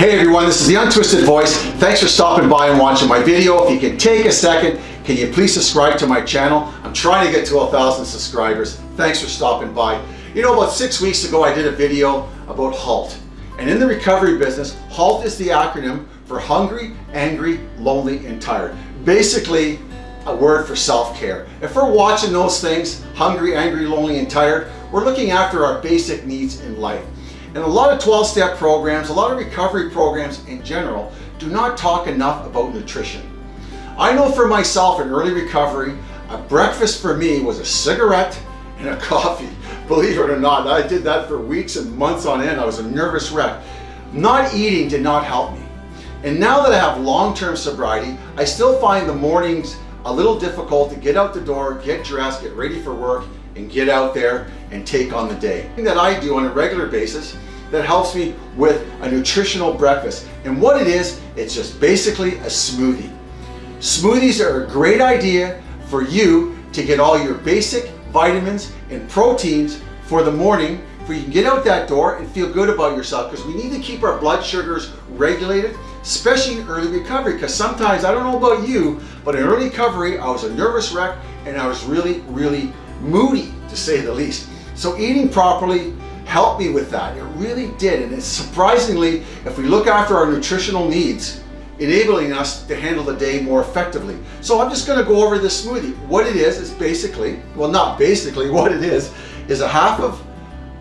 Hey everyone, this is the Untwisted Voice. Thanks for stopping by and watching my video. If you can take a second, can you please subscribe to my channel? I'm trying to get to thousand subscribers. Thanks for stopping by. You know, about six weeks ago, I did a video about HALT. And in the recovery business, HALT is the acronym for hungry, angry, lonely, and tired. Basically, a word for self-care. If we're watching those things, hungry, angry, lonely, and tired, we're looking after our basic needs in life. And a lot of 12-step programs, a lot of recovery programs in general, do not talk enough about nutrition. I know for myself in early recovery, a breakfast for me was a cigarette and a coffee. Believe it or not, I did that for weeks and months on end. I was a nervous wreck. Not eating did not help me. And now that I have long-term sobriety, I still find the mornings a little difficult to get out the door, get dressed, get ready for work, and get out there and take on the day. Thing that I do on a regular basis that helps me with a nutritional breakfast. And what it is, it's just basically a smoothie. Smoothies are a great idea for you to get all your basic vitamins and proteins for the morning for you can get out that door and feel good about yourself because we need to keep our blood sugars regulated especially in early recovery because sometimes I don't know about you but in early recovery I was a nervous wreck and I was really really moody to say the least. So eating properly helped me with that. It really did. And it's surprisingly if we look after our nutritional needs enabling us to handle the day more effectively. So I'm just going to go over this smoothie. What it is is basically well not basically what it is is a half of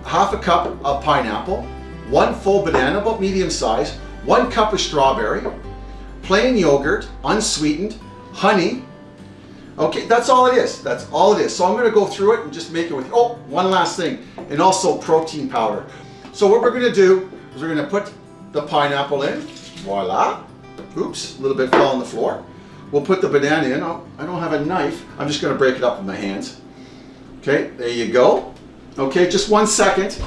half a cup of pineapple one full banana about medium size one cup of strawberry, plain yogurt, unsweetened, honey. Okay, that's all it is. That's all it is. So I'm gonna go through it and just make it with, oh, one last thing, and also protein powder. So what we're gonna do is we're gonna put the pineapple in, voila. Oops, a little bit fell on the floor. We'll put the banana in. Oh, I don't have a knife. I'm just gonna break it up with my hands. Okay, there you go. Okay, just one second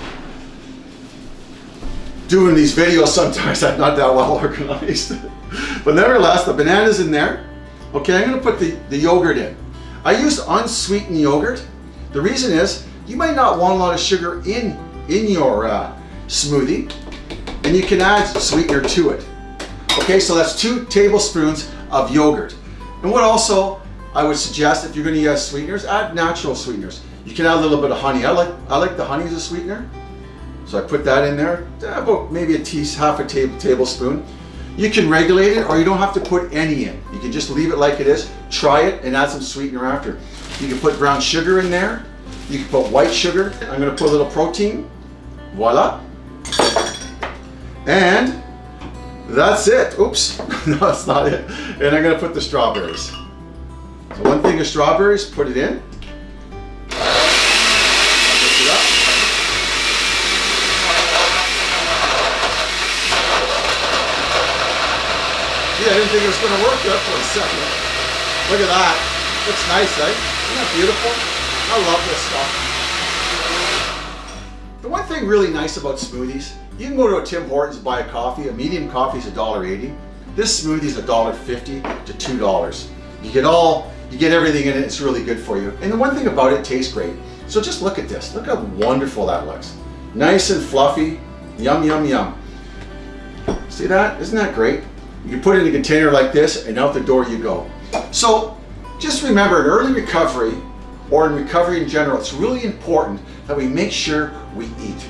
doing these videos sometimes I'm not that well organized. but nevertheless, the banana's in there. Okay, I'm gonna put the, the yogurt in. I use unsweetened yogurt. The reason is, you might not want a lot of sugar in, in your uh, smoothie, and you can add sweetener to it. Okay, so that's two tablespoons of yogurt. And what also I would suggest if you're gonna use sweeteners, add natural sweeteners. You can add a little bit of honey. I like, I like the honey as a sweetener. So I put that in there, about maybe a tea, half a table, tablespoon. You can regulate it or you don't have to put any in. You can just leave it like it is, try it and add some sweetener after. You can put brown sugar in there. You can put white sugar. I'm gonna put a little protein. Voila. And that's it. Oops, no, that's not it. And I'm gonna put the strawberries. So one thing of strawberries, put it in. I didn't think it was going to work there for a second. Look at that. Looks nice, eh? Isn't that beautiful? I love this stuff. The one thing really nice about smoothies, you can go to a Tim Hortons and buy a coffee. A medium coffee is $1.80. This smoothie is $1.50 to $2. You get all, you get everything in it. It's really good for you. And the one thing about it tastes great. So just look at this. Look how wonderful that looks. Nice and fluffy. Yum, yum, yum. See that? Isn't that great? You put it in a container like this and out the door you go. So just remember in early recovery or in recovery in general, it's really important that we make sure we eat.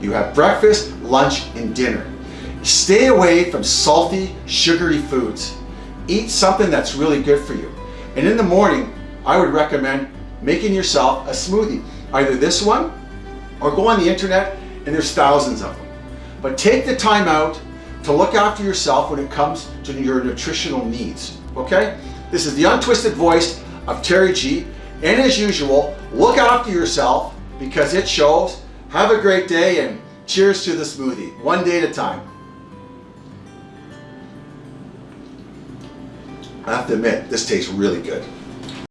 You have breakfast, lunch, and dinner. Stay away from salty, sugary foods. Eat something that's really good for you. And in the morning, I would recommend making yourself a smoothie. Either this one or go on the internet and there's thousands of them. But take the time out to look after yourself when it comes to your nutritional needs, okay? This is the untwisted voice of Terry G. And as usual, look after yourself because it shows. Have a great day and cheers to the smoothie, one day at a time. I have to admit, this tastes really good.